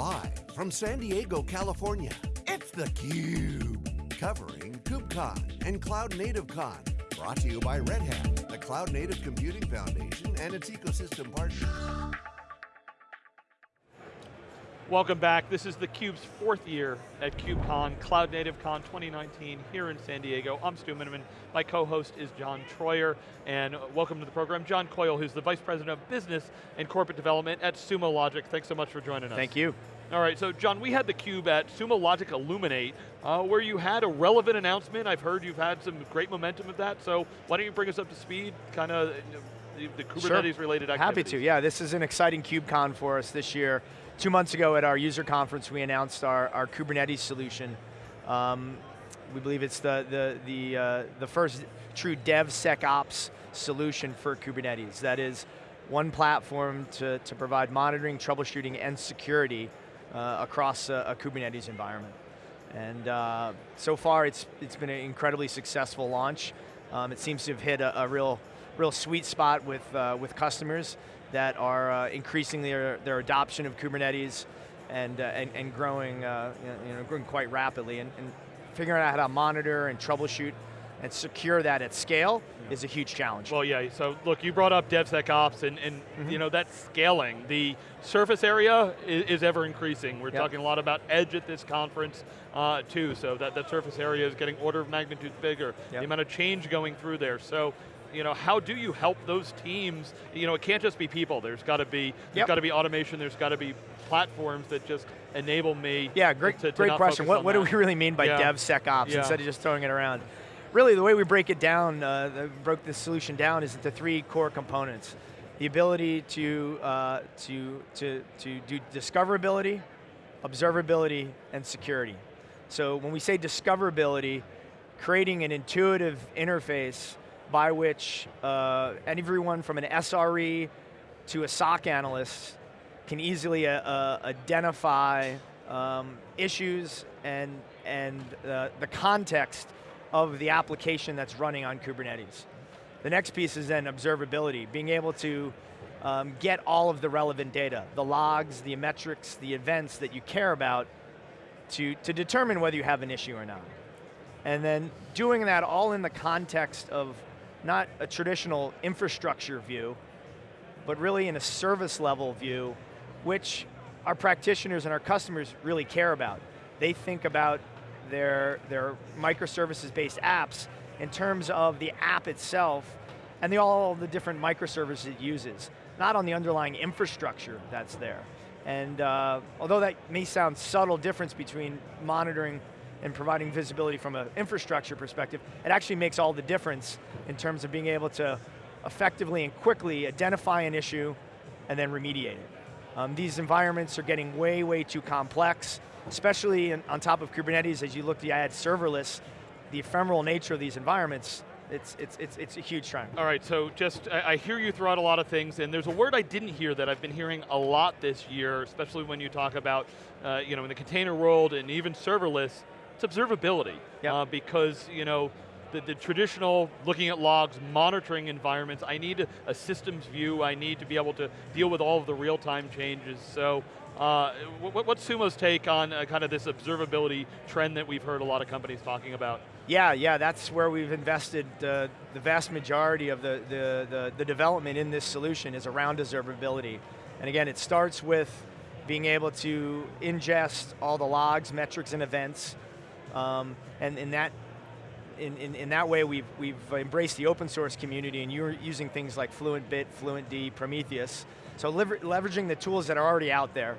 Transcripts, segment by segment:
Live from San Diego, California, it's theCUBE. Covering KubeCon and Cloud Native Con. Brought to you by Red Hat, the Cloud Native Computing Foundation and its ecosystem partners. Welcome back. This is theCUBE's fourth year at KubeCon, Cloud Native Con 2019 here in San Diego. I'm Stu Miniman. My co-host is John Troyer, and welcome to the program, John Coyle, who's the Vice President of Business and Corporate Development at Sumo Logic. Thanks so much for joining us. Thank you. All right, so John, we had theCUBE at Sumo Logic Illuminate, uh, where you had a relevant announcement. I've heard you've had some great momentum with that, so why don't you bring us up to speed, kind of the, the Kubernetes sure. related activities. Happy to, yeah, this is an exciting KubeCon for us this year. Two months ago at our user conference, we announced our, our Kubernetes solution. Um, we believe it's the, the, the, uh, the first true DevSecOps solution for Kubernetes. That is one platform to, to provide monitoring, troubleshooting, and security uh, across a, a, Kubernetes environment. And uh, so far, it's, it's been an incredibly successful launch. Um, it seems to have hit a, a real, real sweet spot with, uh, with customers that are uh, increasing their, their adoption of Kubernetes and, uh, and, and, growing, uh, you know, growing quite rapidly. And, and, figuring out how to monitor and troubleshoot and secure that at scale yeah. is a huge challenge. Well, yeah, so look, you brought up DevSecOps and, and mm -hmm. you know, that scaling. The surface area is, is ever increasing. We're yep. talking a lot about edge at this conference uh, too, so that, that surface area is getting order of magnitude bigger. Yep. The amount of change going through there. So you know, how do you help those teams? You know, it can't just be people. There's got to be, there's got to be automation. There's got to be platforms that just enable me. Yeah, great, to, to great question. What, what do we really mean by yeah. DevSecOps yeah. instead of just throwing it around? Really, the way we break it down, uh, broke this solution down, is into three core components: the ability to uh, to to to do discoverability, observability, and security. So when we say discoverability, creating an intuitive interface by which uh, everyone from an SRE to a SOC analyst can easily uh, uh, identify um, issues and, and uh, the context of the application that's running on Kubernetes. The next piece is then observability, being able to um, get all of the relevant data, the logs, the metrics, the events that you care about to, to determine whether you have an issue or not. And then doing that all in the context of not a traditional infrastructure view, but really in a service level view, which our practitioners and our customers really care about. They think about their, their microservices-based apps in terms of the app itself and the, all the different microservices it uses, not on the underlying infrastructure that's there. And uh, although that may sound subtle difference between monitoring and providing visibility from an infrastructure perspective, it actually makes all the difference in terms of being able to effectively and quickly identify an issue and then remediate it. Um, these environments are getting way, way too complex, especially in, on top of Kubernetes as you look to add serverless, the ephemeral nature of these environments, it's, it's, it's, it's a huge trend. All right, so just, I, I hear you throw out a lot of things, and there's a word I didn't hear that I've been hearing a lot this year, especially when you talk about, uh, you know, in the container world and even serverless, it's observability. Yep. Uh, because, you know, the, the, traditional looking at logs, monitoring environments, I need a, a, systems view, I need to be able to deal with all of the real-time changes. So, uh, what, what's Sumo's take on uh, kind of this observability trend that we've heard a lot of companies talking about? Yeah, yeah, that's where we've invested uh, the vast majority of the, the, the, the development in this solution is around observability. And again, it starts with being able to ingest all the logs, metrics, and events, um, and in that, in, in, in, that way, we've, we've embraced the open source community and you're using things like FluentBit, FluentD, Prometheus. So lever leveraging the tools that are already out there,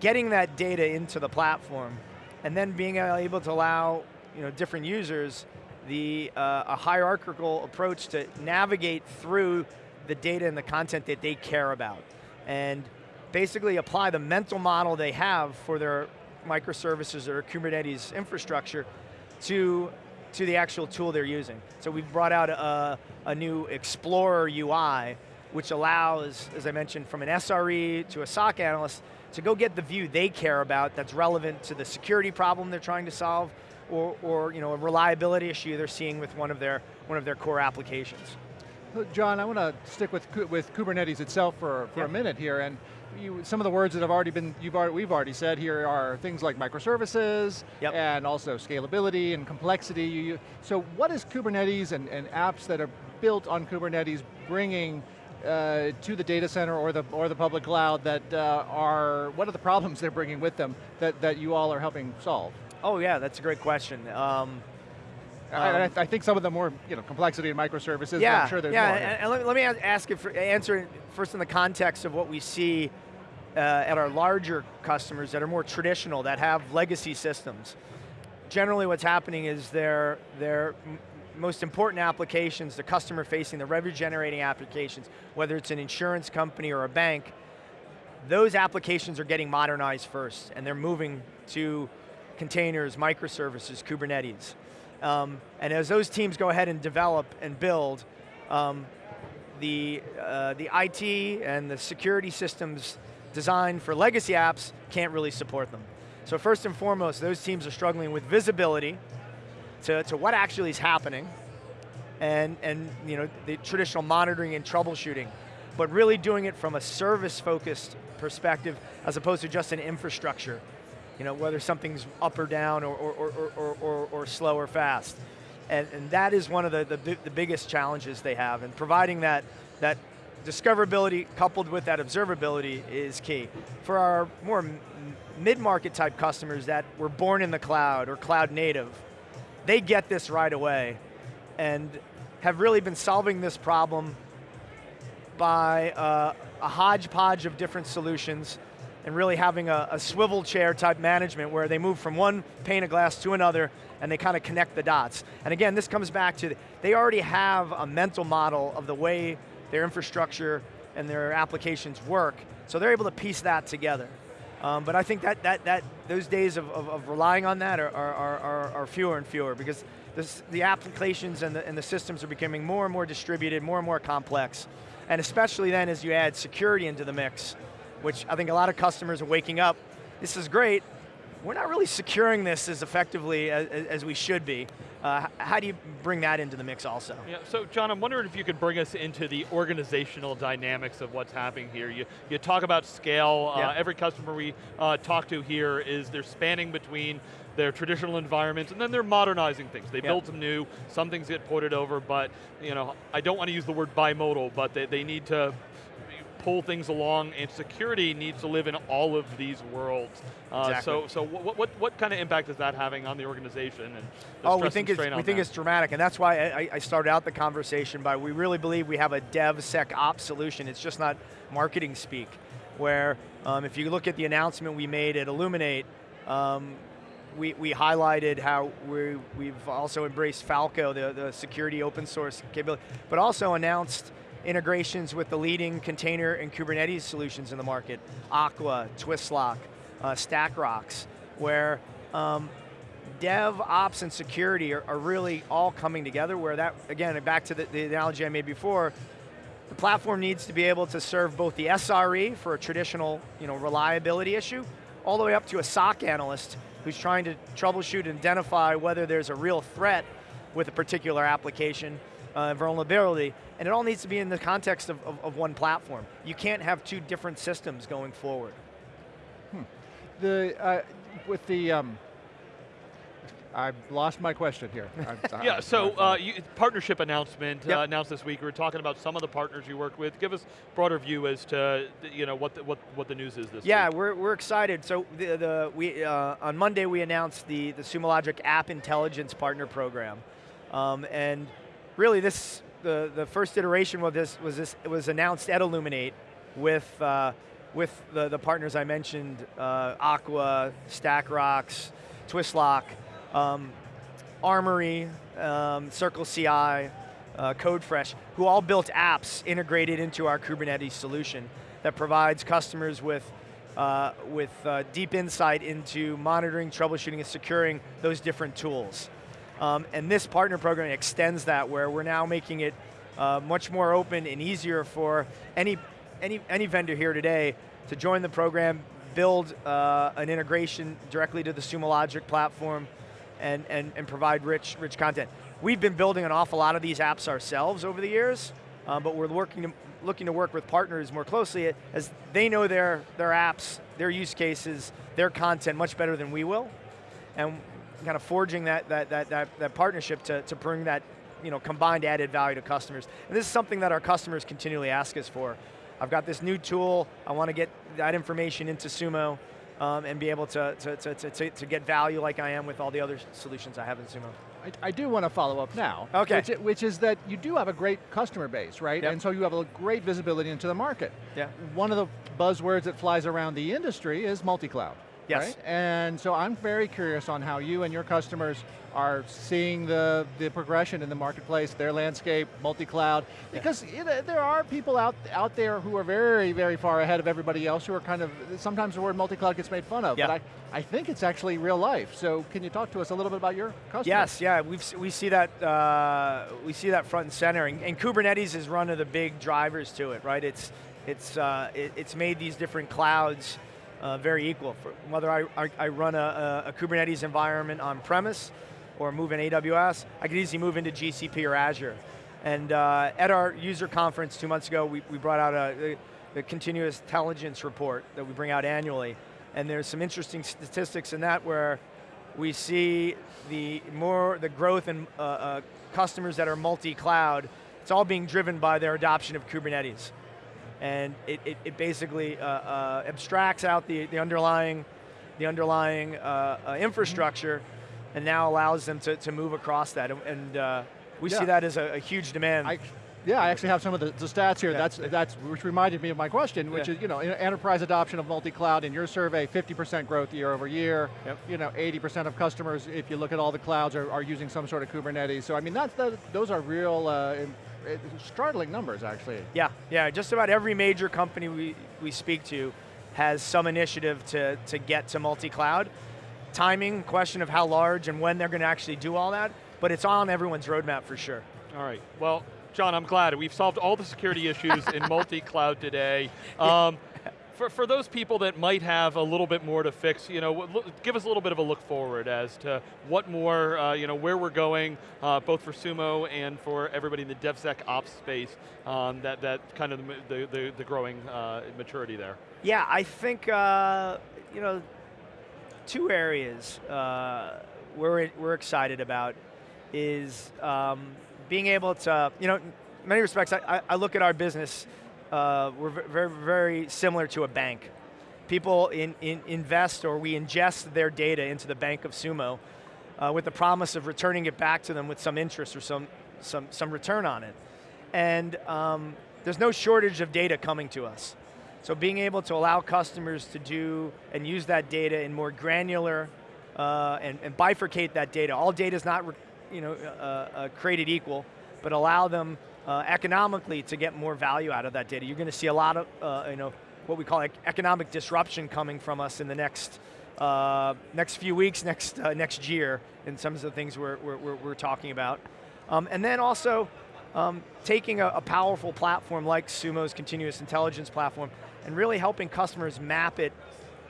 getting that data into the platform, and then being able to allow you know, different users the, uh, a hierarchical approach to navigate through the data and the content that they care about. And basically apply the mental model they have for their microservices or Kubernetes infrastructure to, to the actual tool they're using. So we've brought out a, a new Explorer UI, which allows, as I mentioned, from an SRE to a SOC analyst, to go get the view they care about that's relevant to the security problem they're trying to solve, or, or you know, a reliability issue they're seeing with one of their, one of their core applications. John, I want to stick with, with Kubernetes itself for, for a minute here, and you, some of the words that have already been, you've already, we've already said here are things like microservices, yep. and also scalability and complexity. You, so what is Kubernetes and, and apps that are built on Kubernetes bringing uh, to the data center or the, or the public cloud that uh, are, what are the problems they're bringing with them that, that you all are helping solve? Oh yeah, that's a great question. Um, I, I, think some of the more you know complexity in microservices. Yeah, I'm sure there's yeah. more. And, and let, me, let me ask it for, answer first in the context of what we see uh, at our larger customers that are more traditional, that have legacy systems. Generally, what's happening is their their most important applications, the customer facing, the revenue generating applications, whether it's an insurance company or a bank, those applications are getting modernized first, and they're moving to containers, microservices, Kubernetes. Um, and as those teams go ahead and develop and build, um, the, uh, the IT and the security systems designed for legacy apps can't really support them. So first and foremost, those teams are struggling with visibility to, to what actually is happening and, and you know, the traditional monitoring and troubleshooting, but really doing it from a service-focused perspective as opposed to just an infrastructure you know, whether something's up or down or, or, or, or, or, or slow or fast. And, and that is one of the, the, the biggest challenges they have, and providing that, that discoverability coupled with that observability is key. For our more mid-market type customers that were born in the cloud or cloud native, they get this right away and have really been solving this problem by uh, a hodgepodge of different solutions and really having a, a, swivel chair type management where they move from one pane of glass to another and they kind of connect the dots. And again, this comes back to, they already have a mental model of the way their infrastructure and their applications work, so they're able to piece that together. Um, but I think that, that, that those days of, of, of relying on that are, are, are, are, fewer and fewer because this, the applications and the, and the systems are becoming more and more distributed, more and more complex. And especially then as you add security into the mix, which I think a lot of customers are waking up. This is great. We're not really securing this as effectively as, as we should be. Uh, how do you bring that into the mix also? Yeah, so John, I'm wondering if you could bring us into the organizational dynamics of what's happening here. You, you talk about scale, uh, yeah. uh, every customer we uh, talk to here is they're spanning between their traditional environments, and then they're modernizing things. They build some new, some things get ported over, but you know, I don't want to use the word bimodal, but they, they need to pull things along, and security needs to live in all of these worlds. Uh, exactly. So, so what, what, what kind of impact is that having on the organization? And oh, we think it's we think it's dramatic, and that's why I, I, started out the conversation by we really believe we have a DevSecOps solution. It's just not marketing speak. Where um, if you look at the announcement we made at Illuminate, um, we, we highlighted how we, we've also embraced Falco, the, the security open source capability, but also announced integrations with the leading container and Kubernetes solutions in the market, Aqua, Twistlock, uh, StackRox, where um, dev, ops, and security are, are, really all coming together where that, again, back to the, the analogy I made before, the platform needs to be able to serve both the SRE for a traditional you know, reliability issue, all the way up to a SOC analyst who's trying to troubleshoot and identify whether there's a real threat with a particular application, uh, vulnerability, and it all needs to be in the context of, of, of one platform. You can't have two different systems going forward. Hmm. The, uh, with the, um, I've lost my question here. yeah, so uh, you, partnership announcement yep. uh, announced this week. We were talking about some of the partners you worked with. Give us broader view as to you know what the, what what the news is this yeah, week. Yeah, we're, we're excited. So the, the we uh, on Monday we announced the the Sumo Logic App Intelligence Partner Program, um, and really this the the first iteration of this was this it was announced at Illuminate with uh, with the the partners I mentioned, uh, Aqua, StackRox, Twistlock, um, Armory, um, Circle CI, uh, CodeFresh, who all built apps integrated into our Kubernetes solution that provides customers with uh, with uh, deep insight into monitoring, troubleshooting, and securing those different tools. Um, and this partner program extends that where we're now making it uh, much more open and easier for any, any, any vendor here today to join the program, build uh, an integration directly to the Sumo Logic platform, and, and, and provide rich, rich content. We've been building an awful lot of these apps ourselves over the years, uh, but we're working to, looking to work with partners more closely as they know their, their apps, their use cases, their content much better than we will. And kind of forging that, that, that, that, that partnership to, to bring that you know, combined added value to customers. And this is something that our customers continually ask us for. I've got this new tool, I want to get that information into Sumo um, and be able to, to, to, to, to get value like I am with all the other solutions I have in Sumo. I, I, do want to follow up now. Okay. Which, which, is that you do have a great customer base, right? Yep. And so you have a great visibility into the market. Yeah. One of the buzzwords that flies around the industry is multi-cloud. Yes. Right? And so I'm very curious on how you and your customers are seeing the, the progression in the marketplace, their landscape, multi-cloud, because yeah. there are people out, out there who are very, very far ahead of everybody else who are kind of, sometimes the word multi-cloud gets made fun of, yeah. but I, I think it's actually real life. So can you talk to us a little bit about your customers? Yes, yeah, We've, we see that, uh, we see that front and center, and, and, Kubernetes is one of the big drivers to it, right? It's, it's, uh, it, it's made these different clouds uh, very equal. For whether I, I, I run a, a, Kubernetes environment on premise or move in AWS, I could easily move into GCP or Azure. And uh, at our user conference two months ago, we, we brought out a, the continuous intelligence report that we bring out annually. And there's some interesting statistics in that where we see the more the growth in uh, uh, customers that are multi-cloud, it's all being driven by their adoption of Kubernetes and it, it, it basically uh, uh, abstracts out the, the underlying, the underlying uh, uh infrastructure and now allows them to, to move across that. And uh, we yeah. see that as a, a huge demand. I, yeah, I actually have some of the, the stats here. Yeah. That's, that's, which reminded me of my question, which yeah. is, you know, enterprise adoption of multi-cloud in your survey, 50% growth year over year. Yep. You know, 80% of customers, if you look at all the clouds, are, are using some sort of Kubernetes. So I mean, that's, that, those are real uh, startling numbers, actually. Yeah, yeah, just about every major company we, we speak to has some initiative to, to get to multi-cloud. Timing, question of how large and when they're going to actually do all that, but it's on everyone's roadmap for sure. All right, well, John, I'm glad. We've solved all the security issues in multi-cloud today. Um, for, for those people that might have a little bit more to fix, you know, give us a little bit of a look forward as to what more, uh, you know, where we're going, uh, both for Sumo and for everybody in the DevSecOps space, um, that, that kind of the, the, the growing uh, maturity there. Yeah, I think, uh, you know, two areas uh, we're, we're excited about is um, being able to, you know, in many respects, I, I look at our business uh, we're very, very similar to a bank. People in, in invest or we ingest their data into the bank of Sumo uh, with the promise of returning it back to them with some interest or some, some, some return on it. And um, there's no shortage of data coming to us. So being able to allow customers to do and use that data in more granular uh, and, and, bifurcate that data. All data is not you know, uh, uh, created equal, but allow them uh, economically to get more value out of that data. You're going to see a lot of, uh, you know, what we call like economic disruption coming from us in the next uh, next few weeks, next uh, next year, in some of the things we're, we're, we're talking about. Um, and then also, um, taking a, a, powerful platform like Sumo's continuous intelligence platform and really helping customers map it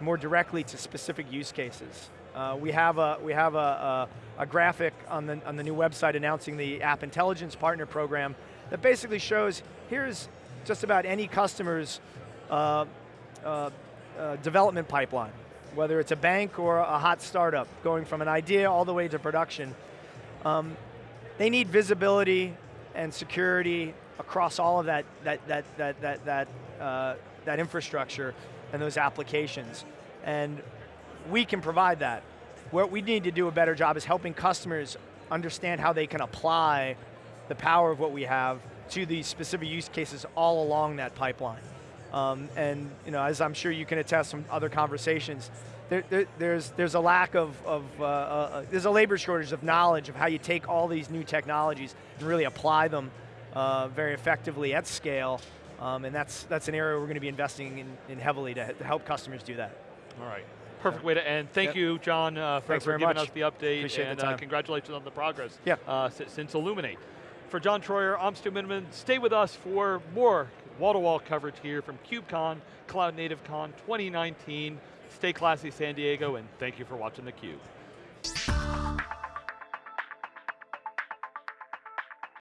more directly to specific use cases. Uh, we have a we have a, a, a, graphic on the on the new website announcing the App Intelligence Partner Program that basically shows here's just about any customer's uh, uh, uh, development pipeline, whether it's a bank or a hot startup, going from an idea all the way to production. Um, they need visibility and security across all of that that that that that that, uh, that infrastructure and those applications, and we can provide that. What we need to do a better job is helping customers understand how they can apply the power of what we have to these specific use cases all along that pipeline. Um, and you know, as I'm sure you can attest from other conversations, there, there, there's, there's a lack of, of uh, uh, uh, there's a labor shortage of knowledge of how you take all these new technologies and really apply them uh, very effectively at scale. Um, and that's, that's an area we're going to be investing in, in heavily to, to, help customers do that. All right. Perfect way to end. Thank yep. you, John, uh, for, for giving much. us the update. Appreciate and the uh, congratulations on the progress yeah. Uh, since Illuminate. For John Troyer, I'm Stu Miniman. Stay with us for more wall-to-wall -wall coverage here from KubeCon, Cloud Native Con 2019. Stay classy, San Diego, and thank you for watching theCUBE.